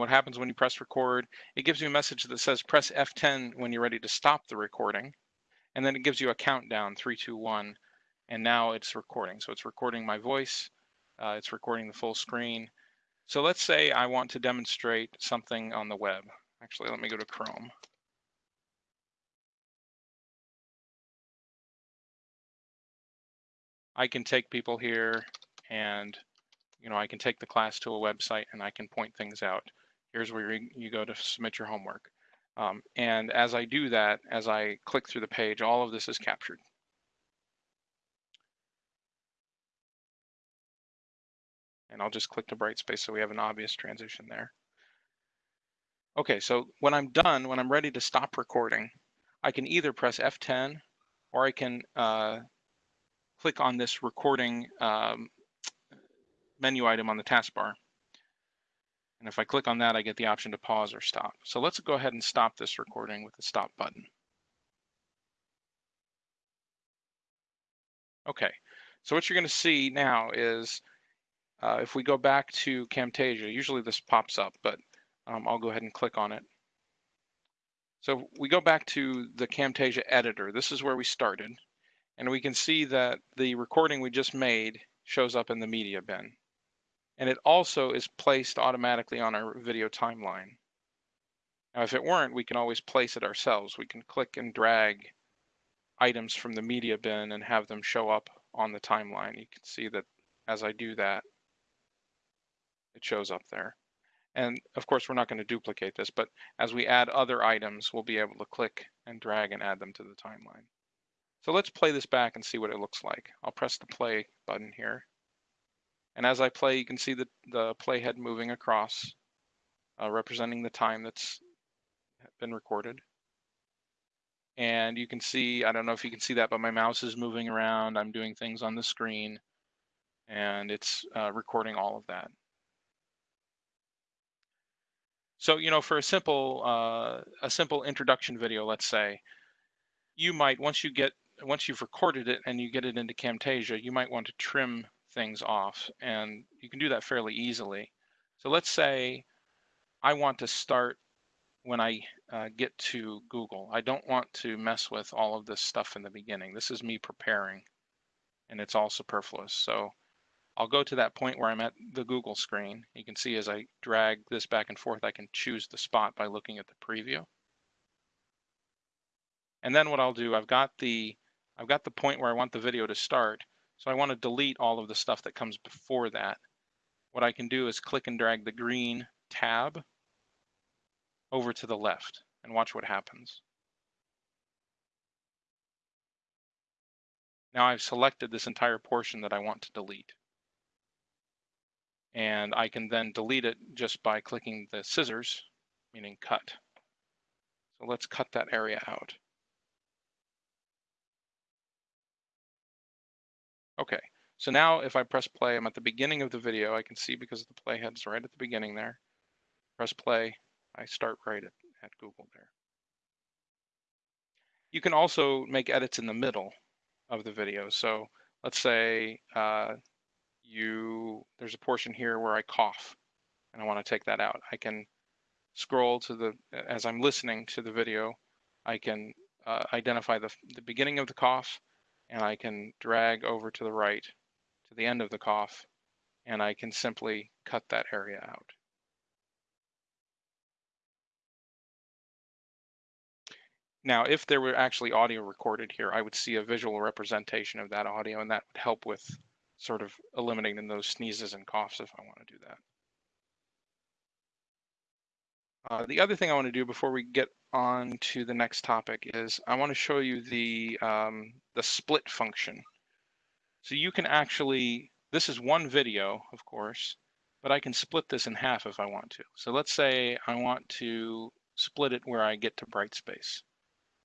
And what happens when you press record, it gives you a message that says press F10 when you're ready to stop the recording. And then it gives you a countdown, three, two, one. And now it's recording. So it's recording my voice. Uh, it's recording the full screen. So let's say I want to demonstrate something on the web. Actually, let me go to Chrome. I can take people here and you know I can take the class to a website and I can point things out. Here's where you go to submit your homework. Um, and as I do that, as I click through the page, all of this is captured. And I'll just click to Brightspace so we have an obvious transition there. Okay, so when I'm done, when I'm ready to stop recording, I can either press F10 or I can uh, click on this recording um, menu item on the taskbar. And if I click on that, I get the option to pause or stop. So let's go ahead and stop this recording with the stop button. Okay, so what you're going to see now is uh, if we go back to Camtasia, usually this pops up, but um, I'll go ahead and click on it. So we go back to the Camtasia editor. This is where we started. And we can see that the recording we just made shows up in the media bin. And it also is placed automatically on our video timeline. Now, if it weren't, we can always place it ourselves. We can click and drag items from the media bin and have them show up on the timeline. You can see that as I do that, it shows up there. And of course, we're not going to duplicate this, but as we add other items, we'll be able to click and drag and add them to the timeline. So let's play this back and see what it looks like. I'll press the play button here. And as I play, you can see the, the playhead moving across, uh, representing the time that's been recorded. And you can see, I don't know if you can see that, but my mouse is moving around. I'm doing things on the screen and it's uh, recording all of that. So, you know, for a simple, uh, a simple introduction video, let's say, you might, once you get once you've recorded it and you get it into Camtasia, you might want to trim things off and you can do that fairly easily. So let's say I want to start when I uh, get to Google. I don't want to mess with all of this stuff in the beginning. This is me preparing and it's all superfluous. So I'll go to that point where I'm at the Google screen. You can see as I drag this back and forth, I can choose the spot by looking at the preview. And then what I'll do, I've got the I've got the point where I want the video to start. So I want to delete all of the stuff that comes before that. What I can do is click and drag the green tab over to the left and watch what happens. Now I've selected this entire portion that I want to delete. And I can then delete it just by clicking the scissors, meaning cut. So let's cut that area out. Okay, so now if I press play, I'm at the beginning of the video. I can see because the playhead's right at the beginning there. Press play, I start right at, at Google there. You can also make edits in the middle of the video. So let's say uh, you there's a portion here where I cough and I want to take that out. I can scroll to the as I'm listening to the video, I can uh, identify the, the beginning of the cough and I can drag over to the right to the end of the cough and I can simply cut that area out. Now, if there were actually audio recorded here, I would see a visual representation of that audio and that would help with sort of eliminating those sneezes and coughs if I want to do that. Uh, the other thing I want to do before we get on to the next topic is I want to show you the, um, the split function. So you can actually, this is one video, of course, but I can split this in half if I want to. So let's say I want to split it where I get to Brightspace.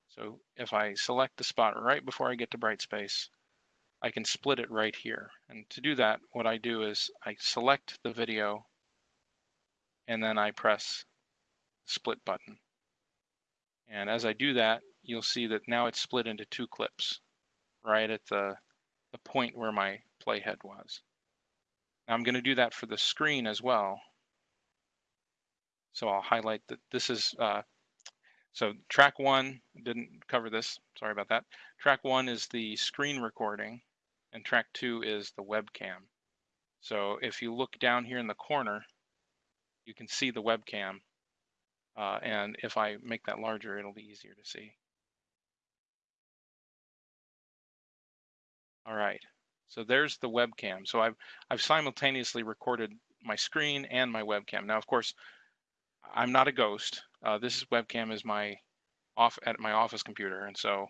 So if I select the spot right before I get to Brightspace, I can split it right here. And to do that, what I do is I select the video and then I press split button. And as I do that, you'll see that now it's split into two clips right at the, the point where my playhead was. Now I'm going to do that for the screen as well. So I'll highlight that this is, uh, so track one, didn't cover this, sorry about that. Track one is the screen recording and track two is the webcam. So if you look down here in the corner, you can see the webcam. Uh, and if I make that larger, it'll be easier to see. All right, so there's the webcam. So I've, I've simultaneously recorded my screen and my webcam. Now, of course, I'm not a ghost. Uh, this webcam is my off at my office computer, and so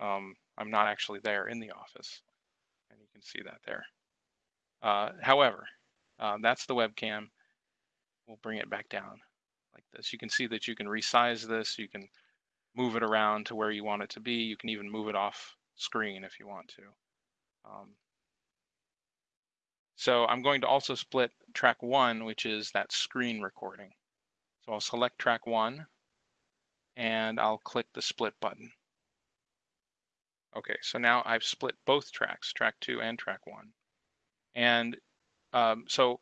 um, I'm not actually there in the office. And you can see that there. Uh, however, uh, that's the webcam. We'll bring it back down like this. You can see that you can resize this. You can move it around to where you want it to be. You can even move it off screen if you want to. Um, so I'm going to also split track one, which is that screen recording. So I'll select track one and I'll click the split button. Okay, so now I've split both tracks, track two and track one. And um, so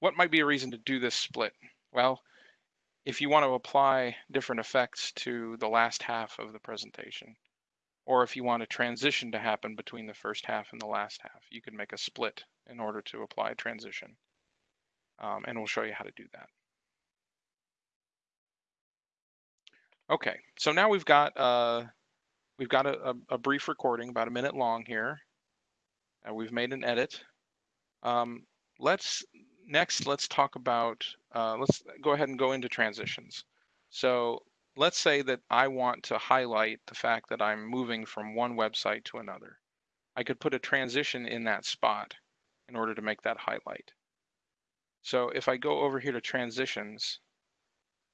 what might be a reason to do this split? Well, if you want to apply different effects to the last half of the presentation, or if you want a transition to happen between the first half and the last half, you can make a split in order to apply a transition. Um, and we'll show you how to do that. Okay, so now we've got uh, we've got a, a, brief recording, about a minute long here. We've made an edit. Um, let's next let's talk about uh, let's go ahead and go into transitions. So let's say that I want to highlight the fact that I'm moving from one website to another. I could put a transition in that spot in order to make that highlight. So if I go over here to transitions,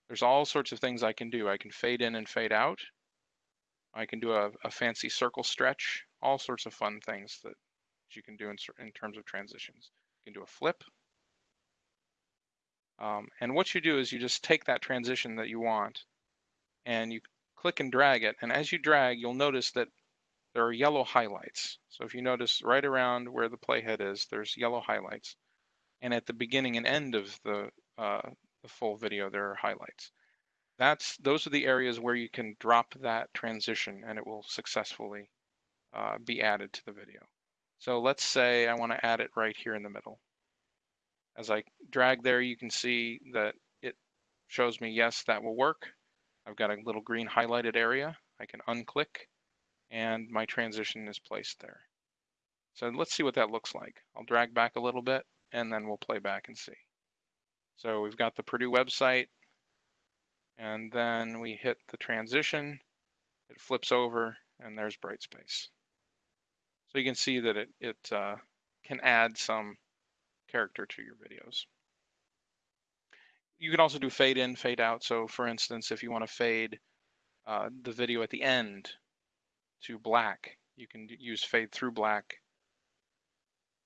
there's all sorts of things I can do. I can fade in and fade out. I can do a, a fancy circle stretch, all sorts of fun things that you can do in, in terms of transitions. You can do a flip. Um, and what you do is you just take that transition that you want and you click and drag it. And as you drag, you'll notice that there are yellow highlights. So if you notice right around where the playhead is, there's yellow highlights. And at the beginning and end of the, uh, the full video, there are highlights. That's those are the areas where you can drop that transition and it will successfully uh, be added to the video. So let's say I want to add it right here in the middle. As I drag there, you can see that it shows me, yes, that will work. I've got a little green highlighted area. I can unclick and my transition is placed there. So let's see what that looks like. I'll drag back a little bit and then we'll play back and see. So we've got the Purdue website, and then we hit the transition, it flips over, and there's Brightspace. So you can see that it, it uh, can add some character to your videos. You can also do fade in, fade out. So for instance, if you want to fade uh, the video at the end to black, you can use fade through black,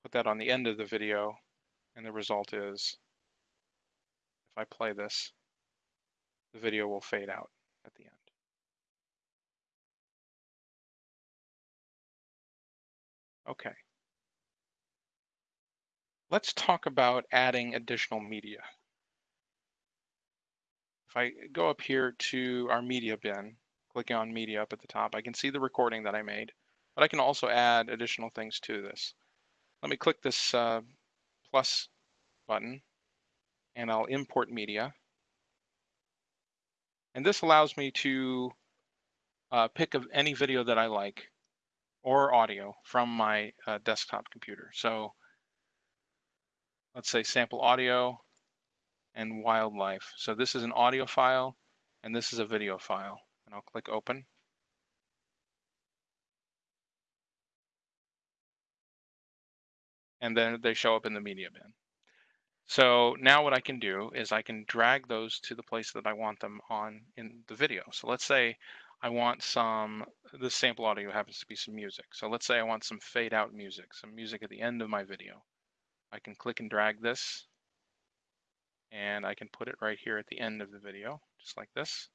put that on the end of the video, and the result is if I play this, the video will fade out at the end. Okay. Let's talk about adding additional media. If I go up here to our media bin, clicking on media up at the top, I can see the recording that I made, but I can also add additional things to this. Let me click this uh, plus button and I'll import media. And this allows me to uh, pick of any video that I like or audio from my uh, desktop computer. So let's say sample audio and wildlife. So this is an audio file and this is a video file. And I'll click open. And then they show up in the media bin. So now what I can do is I can drag those to the place that I want them on in the video. So let's say I want some, this sample audio happens to be some music. So let's say I want some fade out music, some music at the end of my video. I can click and drag this and I can put it right here at the end of the video, just like this.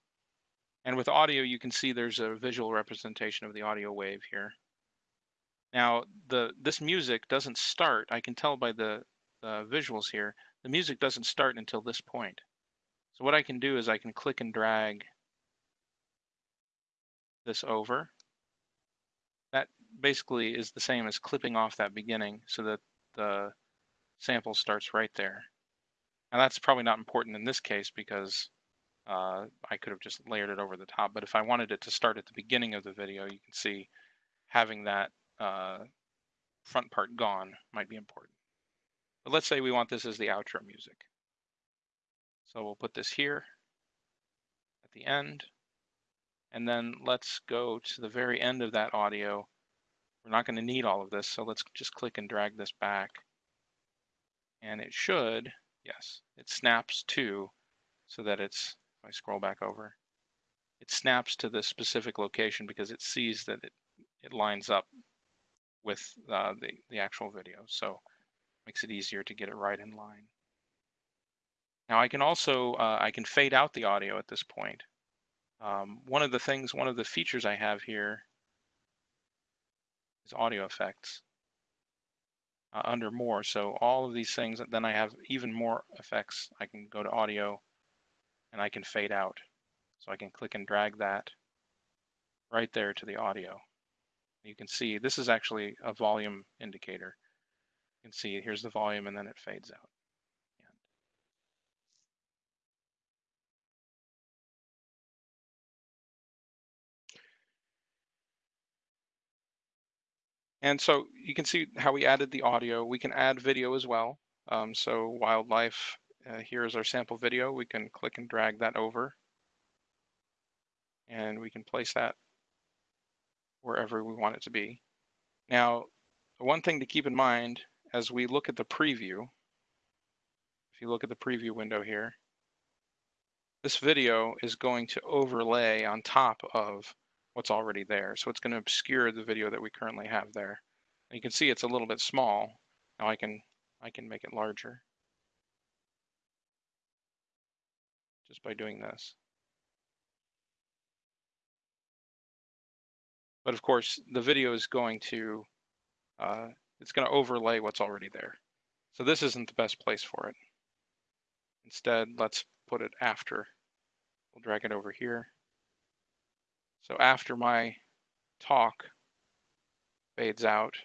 And with audio, you can see there's a visual representation of the audio wave here. Now, the this music doesn't start, I can tell by the, the visuals here, the music doesn't start until this point. So what I can do is I can click and drag this over. That basically is the same as clipping off that beginning so that the sample starts right there. And that's probably not important in this case because uh, I could have just layered it over the top. But if I wanted it to start at the beginning of the video, you can see having that uh, front part gone might be important. But let's say we want this as the outro music. So we'll put this here at the end. And then let's go to the very end of that audio. We're not going to need all of this, so let's just click and drag this back. And it should, yes, it snaps to so that it's, if I scroll back over, it snaps to the specific location because it sees that it, it lines up with uh, the, the actual video. So makes it easier to get it right in line. Now I can also, uh, I can fade out the audio at this point. Um, one of the things, one of the features I have here is audio effects uh, under more. So all of these things, then I have even more effects. I can go to audio and I can fade out. So I can click and drag that right there to the audio. You can see this is actually a volume indicator. You can see here's the volume and then it fades out. And so you can see how we added the audio. We can add video as well. Um, so wildlife, uh, here is our sample video. We can click and drag that over. And we can place that wherever we want it to be. Now, one thing to keep in mind as we look at the preview, if you look at the preview window here, this video is going to overlay on top of what's already there. So it's going to obscure the video that we currently have there. And you can see it's a little bit small. Now I can I can make it larger just by doing this. But of course, the video is going to uh, it's going to overlay what's already there. So this isn't the best place for it. Instead, let's put it after. We'll drag it over here. So after my talk fades out,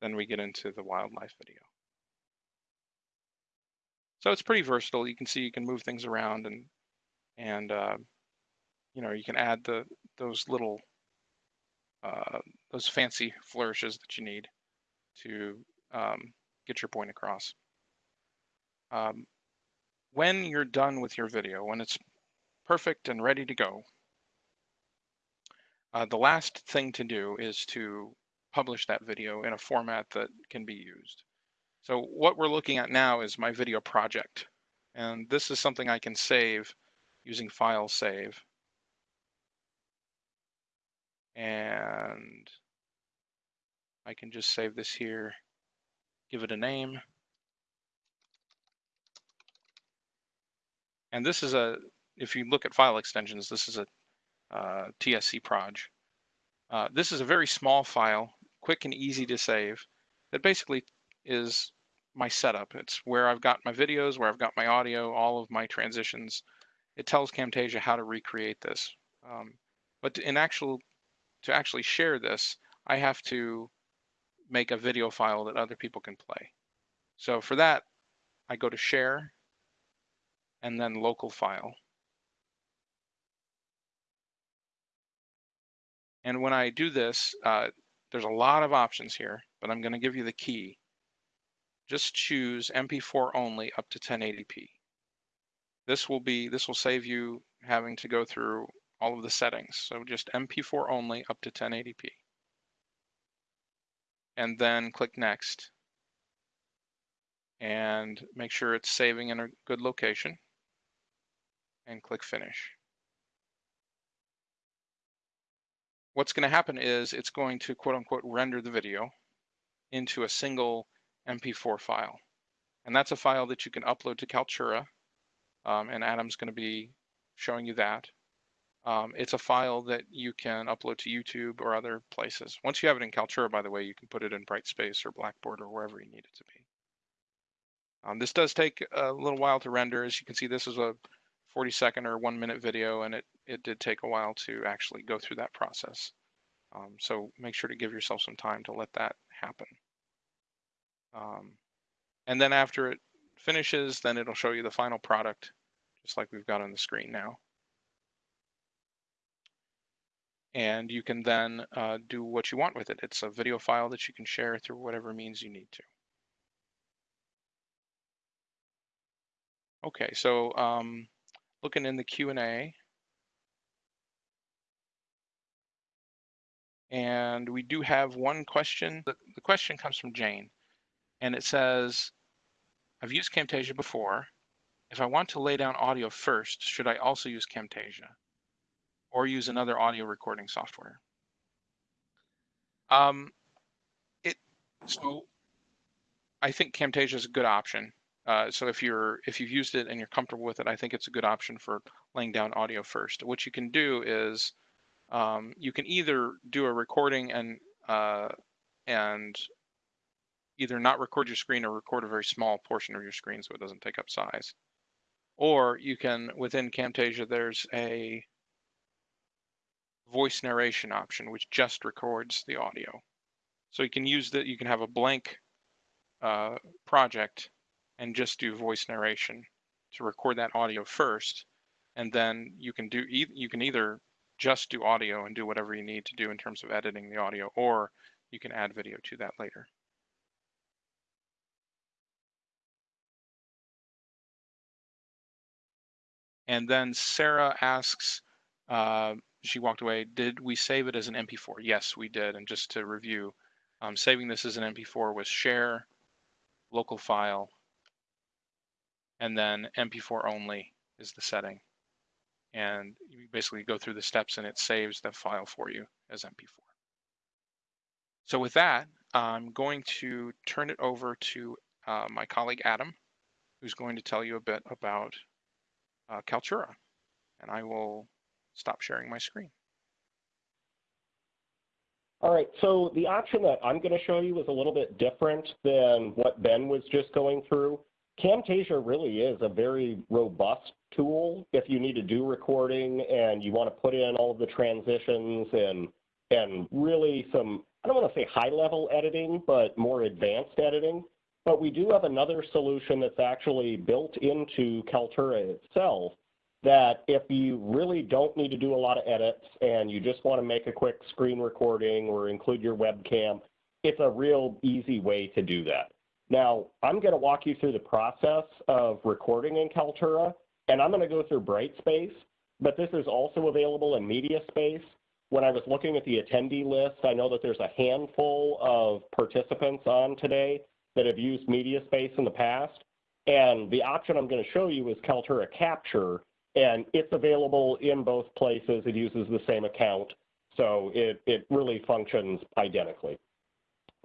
then we get into the wildlife video. So it's pretty versatile. You can see you can move things around and and uh, you know you can add the those little uh, those fancy flourishes that you need to um, get your point across. Um, when you're done with your video, when it's perfect and ready to go, uh, the last thing to do is to publish that video in a format that can be used. So what we're looking at now is my video project. And this is something I can save using file save. And I can just save this here, give it a name. And this is a, if you look at file extensions, this is a uh, TSC Proj. Uh, this is a very small file, quick and easy to save. That basically is my setup. It's where I've got my videos, where I've got my audio, all of my transitions. It tells Camtasia how to recreate this. Um, but in actual, to actually share this, I have to make a video file that other people can play. So for that, I go to share and then local file. And when I do this, uh, there's a lot of options here, but I'm going to give you the key. Just choose MP4 only up to 1080p. This will be this will save you having to go through all of the settings. So just MP4 only up to 1080p. And then click next. And make sure it's saving in a good location. And click finish. What's going to happen is it's going to quote unquote render the video into a single MP4 file. And that's a file that you can upload to Kaltura. Um, and Adam's going to be showing you that. Um, it's a file that you can upload to YouTube or other places. Once you have it in Kaltura, by the way, you can put it in Brightspace or Blackboard or wherever you need it to be. Um, this does take a little while to render. As you can see, this is a 40 second or one minute video, and it, it did take a while to actually go through that process. Um, so make sure to give yourself some time to let that happen. Um, and then after it finishes, then it'll show you the final product, just like we've got on the screen now. And you can then uh, do what you want with it. It's a video file that you can share through whatever means you need to. Okay, so um, looking in the Q&A, and we do have one question. The, the question comes from Jane, and it says, I've used Camtasia before. If I want to lay down audio first, should I also use Camtasia or use another audio recording software? Um, it so I think Camtasia is a good option. Uh, so if you're if you've used it and you're comfortable with it, I think it's a good option for laying down audio first. What you can do is um, you can either do a recording and uh, and either not record your screen or record a very small portion of your screen so it doesn't take up size. Or you can within Camtasia there's a voice narration option which just records the audio. So you can use that. You can have a blank uh, project and just do voice narration to record that audio first. And then you can do you can either just do audio and do whatever you need to do in terms of editing the audio or you can add video to that later. And then sarah asks uh, she walked away did we save it as an mp4 yes we did. And just to review um, saving this as an mp4 was share local file and then MP4 only is the setting. And you basically go through the steps and it saves the file for you as MP4. So with that, I'm going to turn it over to uh, my colleague Adam, who's going to tell you a bit about uh, Kaltura. And I will stop sharing my screen. All right, so the option that I'm going to show you is a little bit different than what Ben was just going through. Camtasia really is a very robust tool if you need to do recording and you want to put in all of the transitions and and really some I don't want to say high level editing, but more advanced editing. But we do have another solution that's actually built into Kaltura itself that if you really don't need to do a lot of edits and you just want to make a quick screen recording or include your webcam, it's a real easy way to do that. Now, I'm going to walk you through the process of recording in Kaltura, and I'm going to go through Brightspace, but this is also available in MediaSpace. When I was looking at the attendee list, I know that there's a handful of participants on today that have used MediaSpace in the past, and the option I'm going to show you is Kaltura Capture, and it's available in both places. It uses the same account, so it, it really functions identically.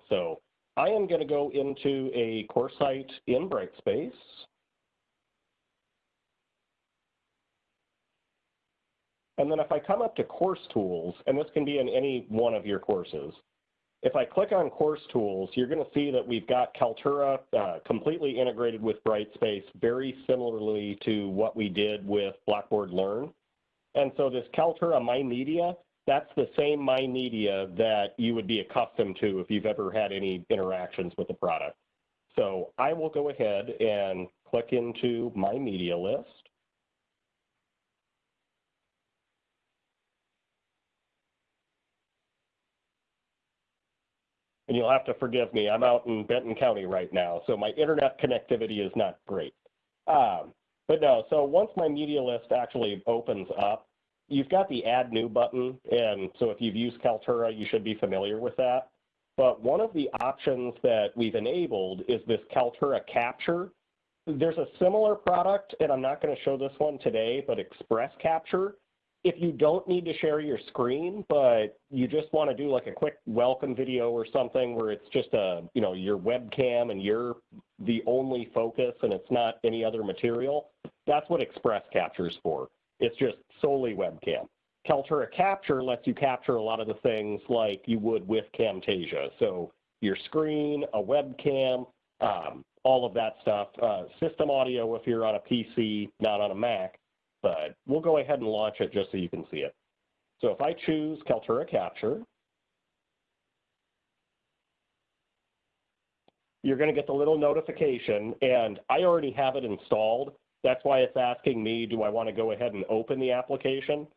So I am going to go into a course site in Brightspace. And then if I come up to Course Tools, and this can be in any one of your courses, if I click on Course Tools, you're going to see that we've got Kaltura uh, completely integrated with Brightspace, very similarly to what we did with Blackboard Learn. And so this Kaltura My Media that's the same My Media that you would be accustomed to if you've ever had any interactions with the product. So I will go ahead and click into My Media list. And you'll have to forgive me, I'm out in Benton County right now, so my internet connectivity is not great. Um, but no, so once my media list actually opens up, you've got the add new button. And so if you've used Kaltura, you should be familiar with that. But one of the options that we've enabled is this Kaltura Capture. There's a similar product, and I'm not going to show this one today, but Express Capture. If you don't need to share your screen, but you just want to do like a quick welcome video or something where it's just a, you know, your webcam and you're the only focus and it's not any other material, that's what Express Capture is for. It's just solely webcam. Kaltura Capture lets you capture a lot of the things like you would with Camtasia. So your screen, a webcam, um, all of that stuff. Uh, system audio if you're on a PC, not on a Mac, but we'll go ahead and launch it just so you can see it. So if I choose Kaltura Capture, you're going to get the little notification, and I already have it installed. That's why it's asking me, do I want to go ahead and open the application?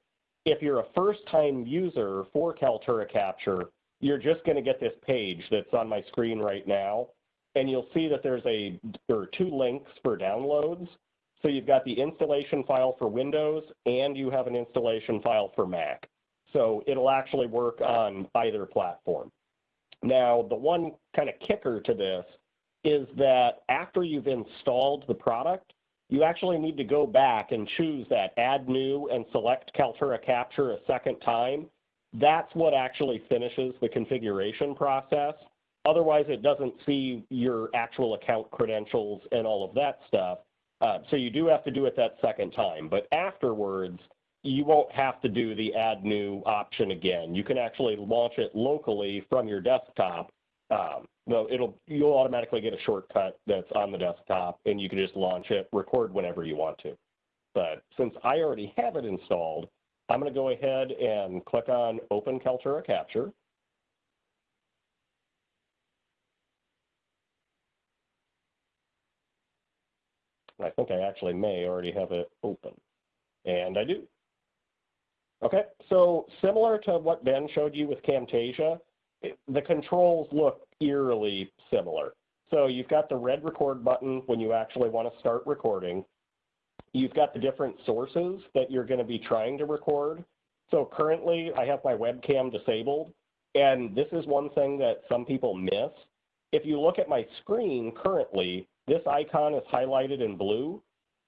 If you're a first-time user for Kaltura Capture, you're just going to get this page that's on my screen right now, and you'll see that there's a there are two links for downloads. So you've got the installation file for Windows, and you have an installation file for Mac. So it'll actually work on either platform. Now, the one kind of kicker to this is that after you've installed the product, you actually need to go back and choose that add new and select Kaltura Capture a second time. That's what actually finishes the configuration process. Otherwise, it doesn't see your actual account credentials and all of that stuff. Uh, so you do have to do it that second time. But afterwards, you won't have to do the add new option again. You can actually launch it locally from your desktop. Um, no, it'll you'll automatically get a shortcut that's on the desktop, and you can just launch it, record whenever you want to. But since I already have it installed, I'm going to go ahead and click on Open Kaltura Capture. I think I actually may already have it open. And I do. Okay, so similar to what Ben showed you with Camtasia, the controls look eerily similar. So you've got the red record button when you actually want to start recording. You've got the different sources that you're going to be trying to record. So currently I have my webcam disabled, and this is one thing that some people miss. If you look at my screen currently, this icon is highlighted in blue.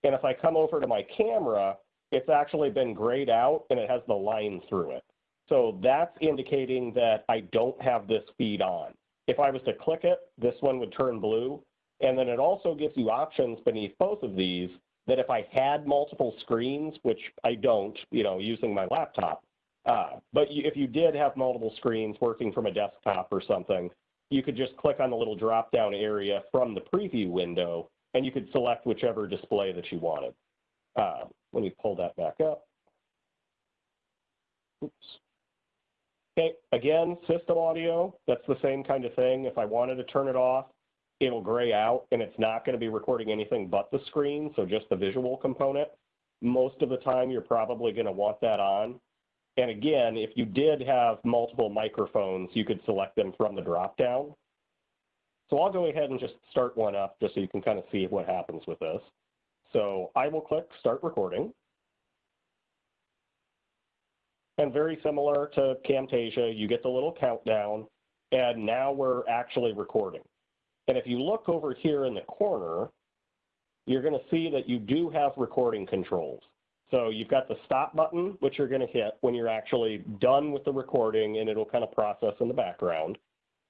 And if I come over to my camera, it's actually been grayed out and it has the line through it. So that's indicating that I don't have this feed on. If I was to click it, this one would turn blue. And then it also gives you options beneath both of these that if I had multiple screens, which I don't, you know, using my laptop, uh, but if you did have multiple screens working from a desktop or something, you could just click on the little drop-down area from the preview window, and you could select whichever display that you wanted. Uh, let me pull that back up. Oops. Okay, again, system audio, that's the same kind of thing. If I wanted to turn it off, it'll gray out and it's not going to be recording anything but the screen, so just the visual component. Most of the time, you're probably going to want that on. And again, if you did have multiple microphones, you could select them from the dropdown. So I'll go ahead and just start one up just so you can kind of see what happens with this. So I will click Start Recording. And very similar to Camtasia, you get the little countdown, and now we're actually recording. And if you look over here in the corner, you're going to see that you do have recording controls. So you've got the stop button, which you're going to hit when you're actually done with the recording, and it'll kind of process in the background.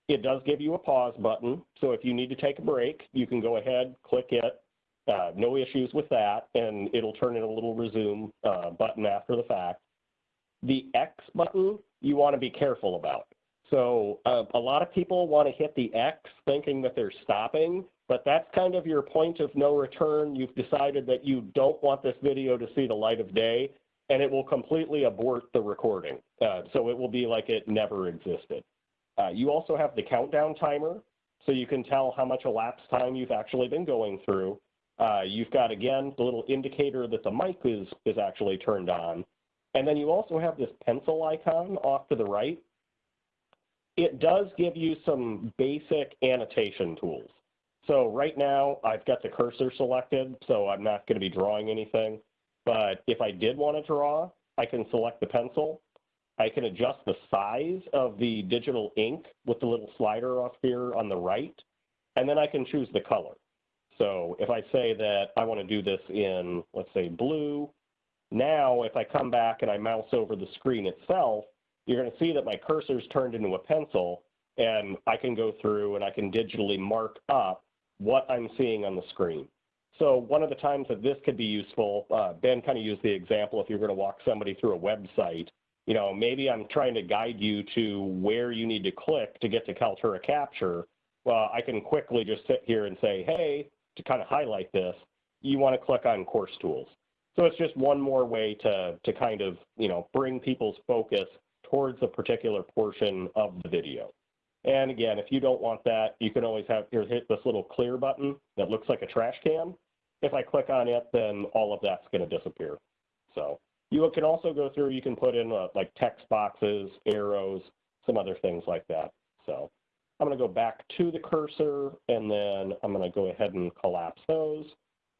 It does give you a pause button, so if you need to take a break, you can go ahead, click it. Uh, no issues with that, and it'll turn in a little resume uh, button after the fact. The X button, you want to be careful about. So uh, a lot of people want to hit the X thinking that they're stopping, but that's kind of your point of no return. You've decided that you don't want this video to see the light of day, and it will completely abort the recording. Uh, so it will be like it never existed. Uh, you also have the countdown timer, so you can tell how much elapsed time you've actually been going through. Uh, you've got, again, the little indicator that the mic is, is actually turned on. And then you also have this pencil icon off to the right. It does give you some basic annotation tools. So right now I've got the cursor selected, so I'm not going to be drawing anything. But if I did want to draw, I can select the pencil. I can adjust the size of the digital ink with the little slider off here on the right. And then I can choose the color. So if I say that I want to do this in, let's say, blue, now if I come back and I mouse over the screen itself, you're going to see that my cursor's turned into a pencil, and I can go through and I can digitally mark up what I'm seeing on the screen. So one of the times that this could be useful, uh, Ben kind of used the example if you're going to walk somebody through a website, you know, maybe I'm trying to guide you to where you need to click to get to Kaltura Capture, well, I can quickly just sit here and say, hey, to kind of highlight this, you want to click on course tools. So it's just one more way to, to kind of, you know, bring people's focus towards a particular portion of the video. And again, if you don't want that, you can always have, here, hit this little clear button that looks like a trash can. If I click on it, then all of that's going to disappear. So you can also go through, you can put in uh, like text boxes, arrows, some other things like that. So I'm going to go back to the cursor and then I'm going to go ahead and collapse those.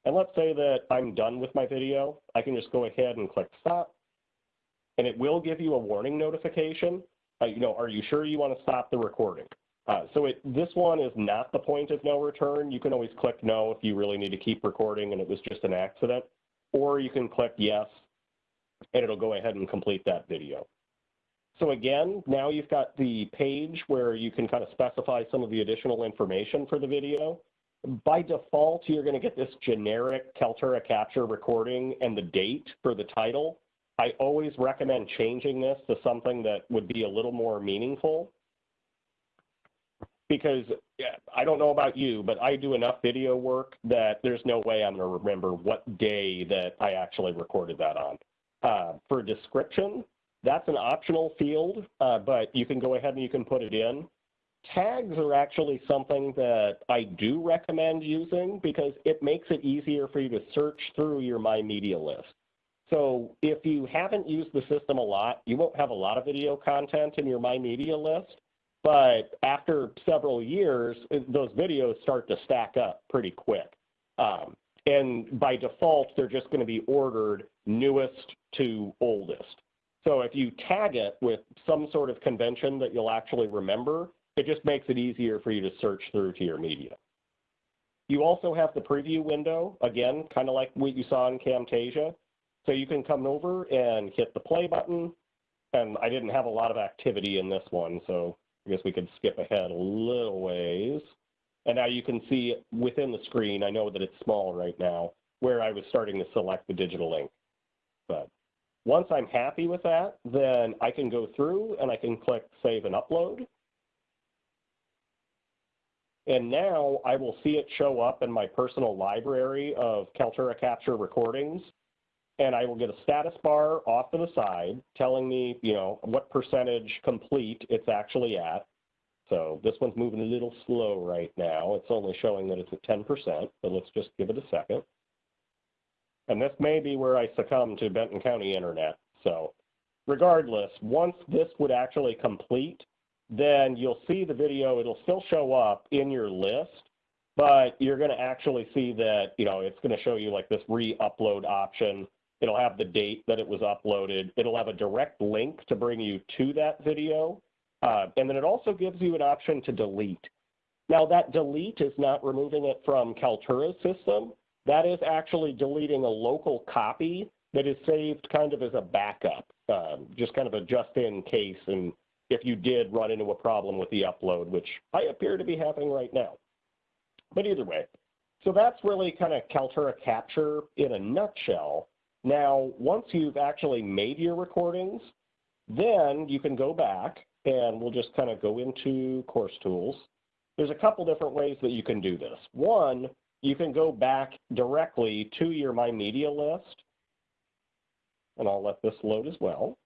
And let's say that I'm done with my video. I can just go ahead and click stop. And it will give you a warning notification. Uh, you know, are you sure you want to stop the recording? Uh, so it, this one is not the point of no return. You can always click no if you really need to keep recording and it was just an accident. Or you can click yes and it'll go ahead and complete that video. So again, now you've got the page where you can kind of specify some of the additional information for the video. By default, you're going to get this generic Kaltura capture recording and the date for the title. I always recommend changing this to something that would be a little more meaningful because I don't know about you, but I do enough video work that there's no way I'm going to remember what day that I actually recorded that on. Uh, for description, that's an optional field, uh, but you can go ahead and you can put it in. Tags are actually something that I do recommend using because it makes it easier for you to search through your My Media list. So if you haven't used the system a lot, you won't have a lot of video content in your My Media list. But after several years, those videos start to stack up pretty quick. Um, and by default, they're just going to be ordered newest to oldest. So if you tag it with some sort of convention that you'll actually remember, it just makes it easier for you to search through to your media. You also have the preview window, again, kind of like what you saw in Camtasia. So you can come over and hit the play button. And I didn't have a lot of activity in this one, so I guess we could skip ahead a little ways. And now you can see within the screen, I know that it's small right now, where I was starting to select the digital ink. But once I'm happy with that, then I can go through and I can click Save and Upload. And now I will see it show up in my personal library of Kaltura Capture recordings. And I will get a status bar off to the side telling me, you know, what percentage complete it's actually at. So this one's moving a little slow right now. It's only showing that it's at 10%, but let's just give it a second. And this may be where I succumb to Benton County Internet. So regardless, once this would actually complete, then you'll see the video, it'll still show up in your list, but you're gonna actually see that, you know, it's gonna show you like this re-upload option. It'll have the date that it was uploaded. It'll have a direct link to bring you to that video. Uh, and then it also gives you an option to delete. Now that delete is not removing it from Kaltura's system. That is actually deleting a local copy that is saved kind of as a backup, um, just kind of a just in case. And if you did run into a problem with the upload, which I appear to be having right now. But either way, so that's really kind of Kaltura capture in a nutshell. Now, once you've actually made your recordings, then you can go back and we'll just kind of go into course tools. There's a couple different ways that you can do this. One you can go back directly to your My Media list. And I'll let this load as well.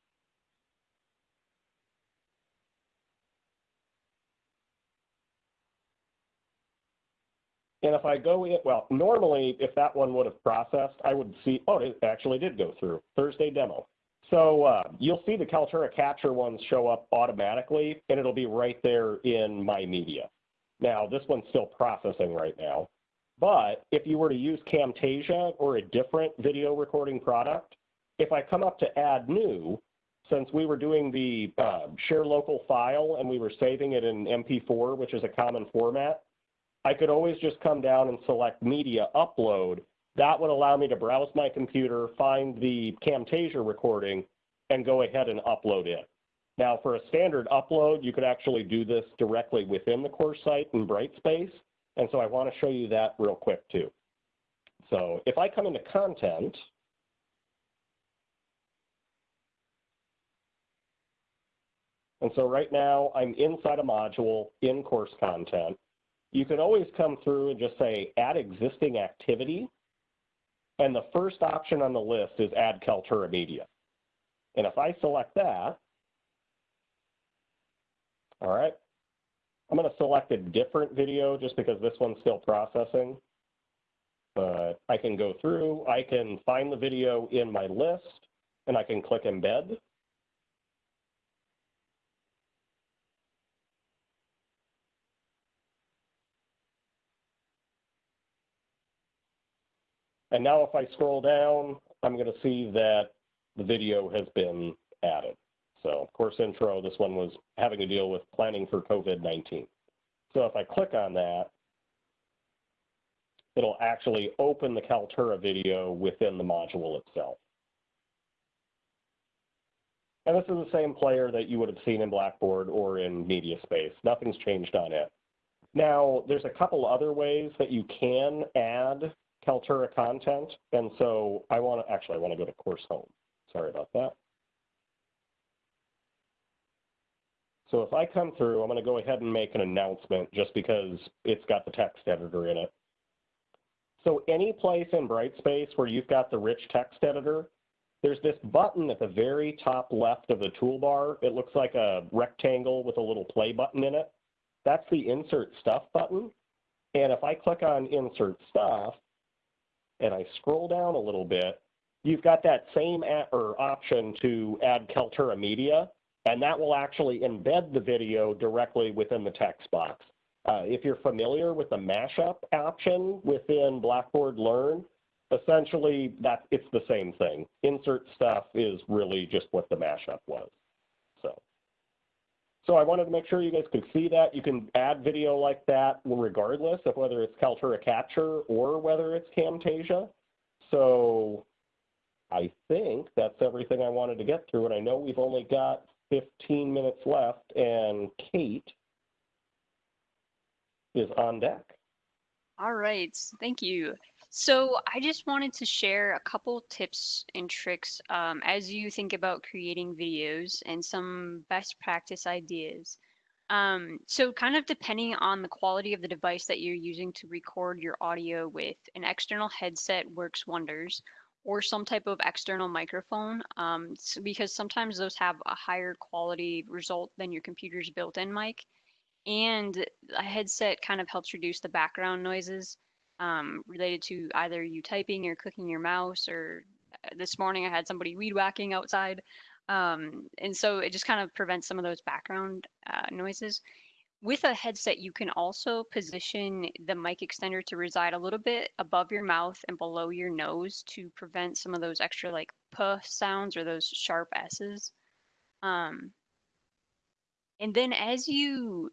And if I go in, well, normally if that one would have processed, I would see, oh, it actually did go through, Thursday demo. So uh, you'll see the Kaltura Capture ones show up automatically, and it'll be right there in My Media. Now, this one's still processing right now. But if you were to use Camtasia or a different video recording product, if I come up to add new, since we were doing the uh, share local file and we were saving it in MP4, which is a common format, I could always just come down and select media upload. That would allow me to browse my computer, find the Camtasia recording, and go ahead and upload it. Now, for a standard upload, you could actually do this directly within the course site in Brightspace. And so I want to show you that real quick too. So if I come into content, and so right now I'm inside a module in course content. You could always come through and just say add existing activity. And the first option on the list is add Kaltura media. And if I select that, all right, I'm going to select a different video just because this one's still processing. But I can go through, I can find the video in my list, and I can click embed. And now if I scroll down, I'm going to see that the video has been added. So course intro, this one was having to deal with planning for COVID-19. So if I click on that, it'll actually open the Kaltura video within the module itself. And this is the same player that you would have seen in Blackboard or in MediaSpace. Nothing's changed on it. Now, there's a couple other ways that you can add Kaltura content. And so I want to, actually, I want to go to course home. Sorry about that. So if I come through, I'm going to go ahead and make an announcement just because it's got the text editor in it. So any place in Brightspace where you've got the rich text editor, there's this button at the very top left of the toolbar. It looks like a rectangle with a little play button in it. That's the Insert Stuff button. And if I click on Insert Stuff, and I scroll down a little bit, you've got that same or option to add Kaltura media, and that will actually embed the video directly within the text box. Uh, if you're familiar with the mashup option within Blackboard Learn, essentially that it's the same thing. Insert stuff is really just what the mashup was. So, I wanted to make sure you guys could see that. You can add video like that regardless of whether it's Kaltura Capture or whether it's Camtasia. So I think that's everything I wanted to get through. And I know we've only got 15 minutes left and Kate is on deck. All right, thank you. So I just wanted to share a couple tips and tricks um, as you think about creating videos and some best practice ideas. Um, so kind of depending on the quality of the device that you're using to record your audio with, an external headset works wonders or some type of external microphone um, because sometimes those have a higher quality result than your computer's built-in mic and a headset kind of helps reduce the background noises um, related to either you typing or clicking your mouse or uh, this morning I had somebody weed whacking outside. Um, and so it just kind of prevents some of those background uh, noises. With a headset, you can also position the mic extender to reside a little bit above your mouth and below your nose to prevent some of those extra like puh sounds or those sharp S's. Um, and then as you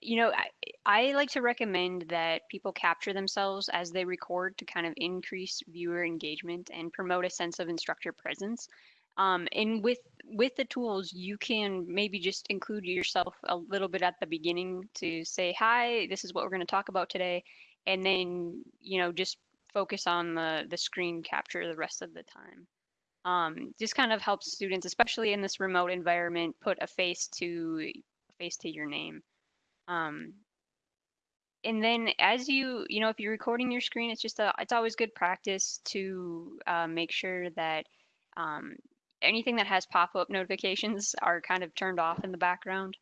you know, I, I like to recommend that people capture themselves as they record to kind of increase viewer engagement and promote a sense of instructor presence. Um, and with with the tools, you can maybe just include yourself a little bit at the beginning to say, "Hi, this is what we're going to talk about today," and then you know just focus on the the screen capture the rest of the time. Um, just kind of helps students, especially in this remote environment, put a face to face to your name. Um, and then as you, you know, if you're recording your screen, it's just a, it's always good practice to uh, make sure that um, anything that has pop-up notifications are kind of turned off in the background.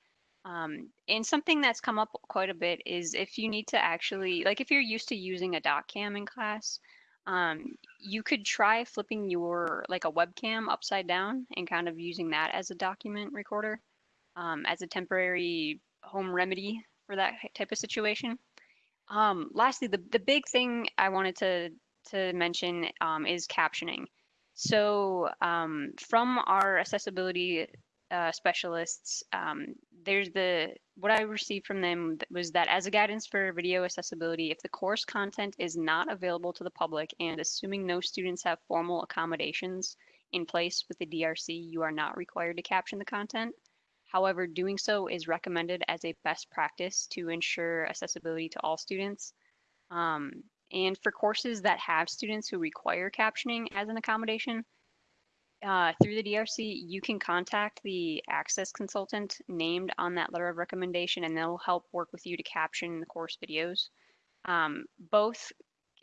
Um, and something that's come up quite a bit is if you need to actually, like if you're used to using a doc cam in class, um, you could try flipping your, like a webcam upside down and kind of using that as a document recorder um, as a temporary home remedy for that type of situation. Um, lastly, the, the big thing I wanted to, to mention um, is captioning. So um, from our accessibility uh, specialists, um, there's the what I received from them was that as a guidance for video accessibility, if the course content is not available to the public and assuming no students have formal accommodations in place with the DRC, you are not required to caption the content. However, doing so is recommended as a best practice to ensure accessibility to all students. Um, and for courses that have students who require captioning as an accommodation, uh, through the DRC, you can contact the access consultant named on that letter of recommendation, and they'll help work with you to caption the course videos. Um, both,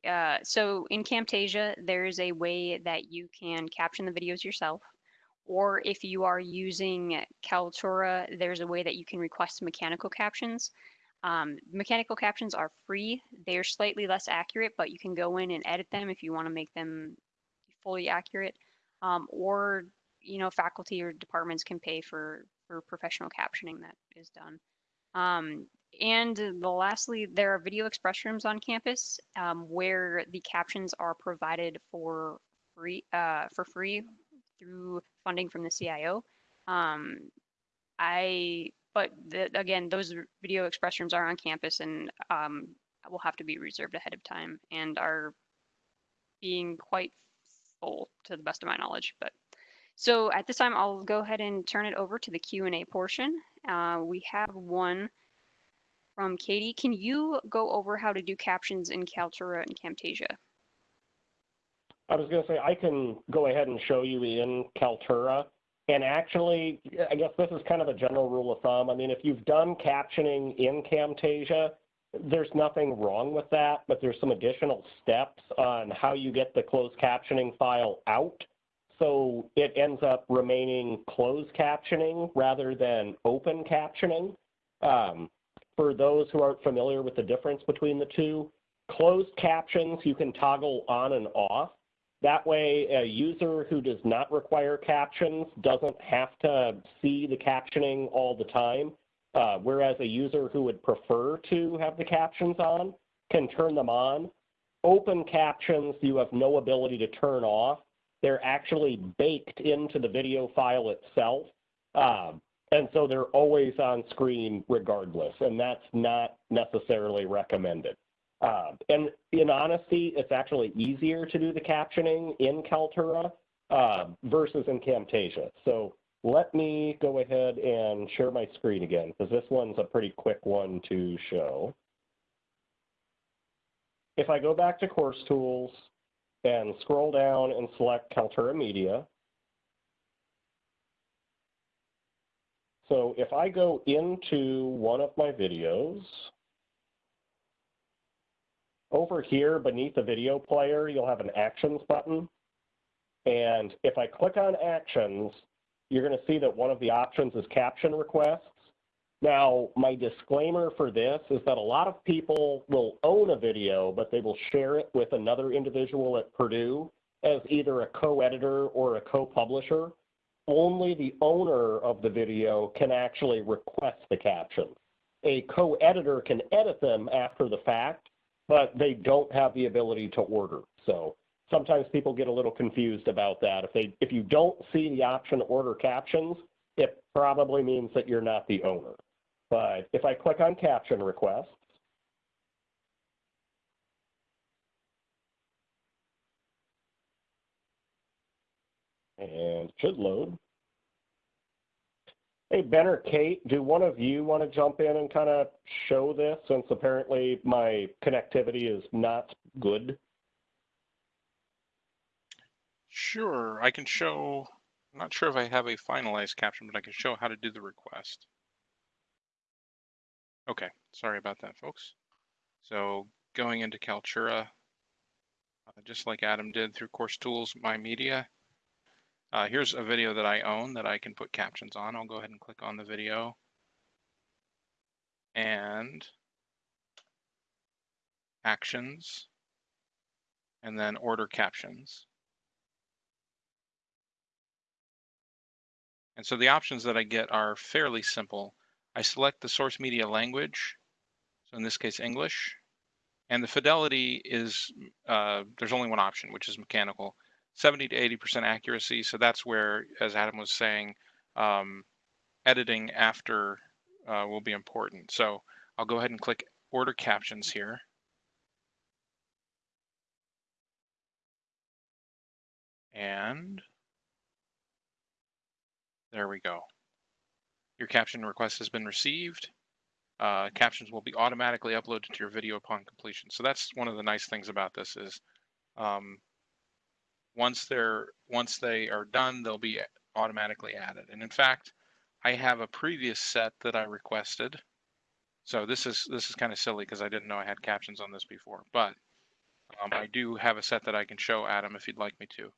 uh, so in Camtasia, there is a way that you can caption the videos yourself. Or if you are using Kaltura, there's a way that you can request mechanical captions. Um, mechanical captions are free. They're slightly less accurate, but you can go in and edit them if you want to make them fully accurate um, or you know faculty or departments can pay for for professional captioning that is done. Um, and the lastly, there are video express rooms on campus um, where the captions are provided for free uh, for free through funding from the CIO. Um, I but the, again, those video express rooms are on campus and um, will have to be reserved ahead of time and are being quite full to the best of my knowledge. But so at this time, I'll go ahead and turn it over to the Q&A portion. Uh, we have one from Katie. Can you go over how to do captions in Kaltura and Camtasia? I was going to say, I can go ahead and show you in Kaltura. And actually, I guess this is kind of a general rule of thumb. I mean, if you've done captioning in Camtasia, there's nothing wrong with that, but there's some additional steps on how you get the closed captioning file out. So it ends up remaining closed captioning rather than open captioning. Um, for those who aren't familiar with the difference between the two, closed captions you can toggle on and off. That way, a user who does not require captions doesn't have to see the captioning all the time. Uh, whereas a user who would prefer to have the captions on can turn them on. Open captions you have no ability to turn off. They're actually baked into the video file itself. Um, and so they're always on screen regardless, and that's not necessarily recommended. Uh, and in honesty, it's actually easier to do the captioning in Kaltura uh, versus in Camtasia. So let me go ahead and share my screen again, because this one's a pretty quick one to show. If I go back to Course Tools and scroll down and select Kaltura Media, so if I go into one of my videos, over here beneath the video player, you'll have an Actions button. And if I click on Actions, you're going to see that one of the options is caption requests. Now, my disclaimer for this is that a lot of people will own a video, but they will share it with another individual at Purdue as either a co-editor or a co-publisher. Only the owner of the video can actually request the captions. A co-editor can edit them after the fact, but they don't have the ability to order. So sometimes people get a little confused about that. If they if you don't see the option order captions, it probably means that you're not the owner. But if I click on caption requests, and should load. Hey, Ben or Kate, do one of you want to jump in and kind of show this since apparently my connectivity is not good? Sure, I can show, I'm not sure if I have a finalized caption, but I can show how to do the request. Okay, sorry about that, folks. So going into Kaltura, uh, just like Adam did through Course Tools, My Media, uh, here's a video that I own that I can put captions on. I'll go ahead and click on the video. And actions, and then order captions. And so the options that I get are fairly simple. I select the source media language, so in this case English, and the fidelity is, uh, there's only one option, which is mechanical, 70 to 80% accuracy. So that's where, as Adam was saying, um, editing after uh, will be important. So I'll go ahead and click order captions here. And there we go. Your caption request has been received. Uh, captions will be automatically uploaded to your video upon completion. So that's one of the nice things about this is um, once they're once they are done, they'll be automatically added. And in fact, I have a previous set that I requested. So this is this is kind of silly because I didn't know I had captions on this before, but um, I do have a set that I can show Adam if you'd like me to.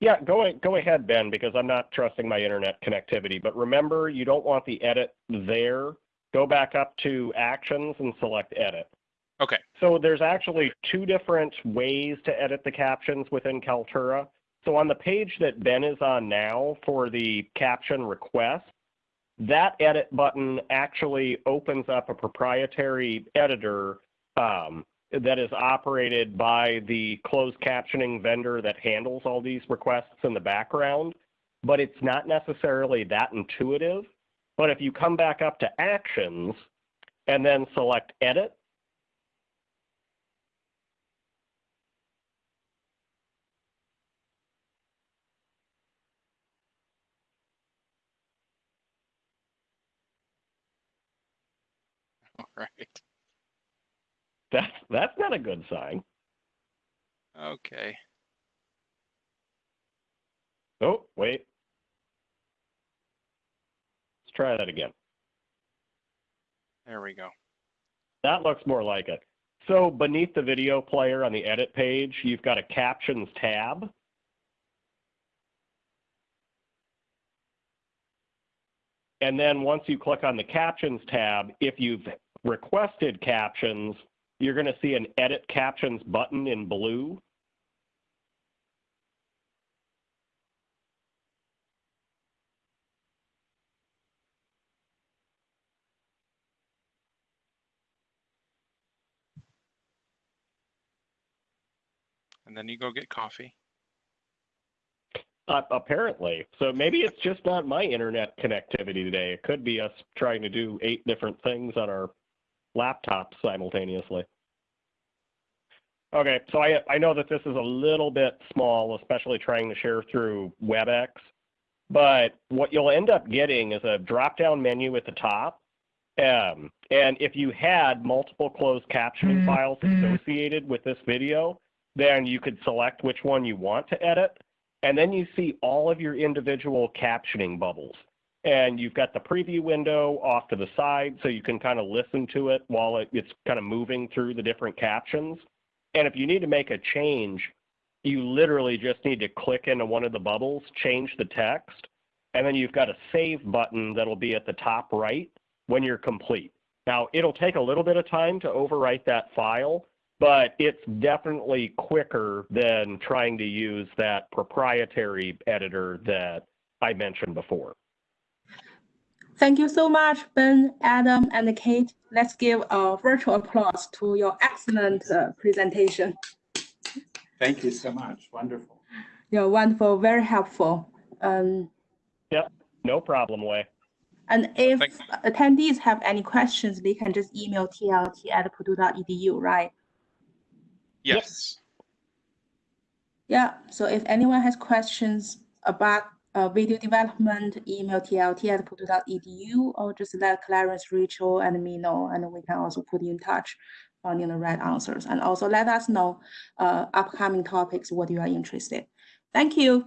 Yeah, go, go ahead, Ben, because I'm not trusting my internet connectivity. But remember, you don't want the edit there. Go back up to Actions and select Edit. Okay. So there's actually two different ways to edit the captions within Kaltura. So on the page that Ben is on now for the caption request, that edit button actually opens up a proprietary editor um, that is operated by the closed captioning vendor that handles all these requests in the background, but it's not necessarily that intuitive. But if you come back up to Actions and then select Edit, All right. that's, that's not a good sign. Okay. Oh, wait. Let's try that again. There we go. That looks more like it. So beneath the video player on the edit page, you've got a captions tab. And then once you click on the captions tab, if you've requested captions, you're going to see an edit captions button in blue. And then you go get coffee. Uh, apparently. So maybe it's just not my internet connectivity today. It could be us trying to do eight different things on our laptops simultaneously. Okay, so I, I know that this is a little bit small, especially trying to share through WebEx, but what you'll end up getting is a drop-down menu at the top. Um, and if you had multiple closed captioning files associated with this video, then you could select which one you want to edit. And then you see all of your individual captioning bubbles. And you've got the preview window off to the side so you can kind of listen to it while it, it's kind of moving through the different captions. And if you need to make a change, you literally just need to click into one of the bubbles, change the text, and then you've got a save button that'll be at the top right when you're complete. Now, it'll take a little bit of time to overwrite that file, but it's definitely quicker than trying to use that proprietary editor that I mentioned before. Thank you so much, Ben, Adam, and Kate. Let's give a virtual applause to your excellent uh, presentation. Thank you so much. Wonderful. You're wonderful, very helpful. Um, No problem, Wei. and if Thank- attendees have any questions, they can just email tlt at purdue.edu, right? Yes. Yeah, so if anyone has questions about uh, video development, email tlt at purdue.edu or just let Clarence, Rachel, and me know, and we can also put you in touch finding the right answers. And also let us know uh, upcoming topics, what you are interested. Thank you.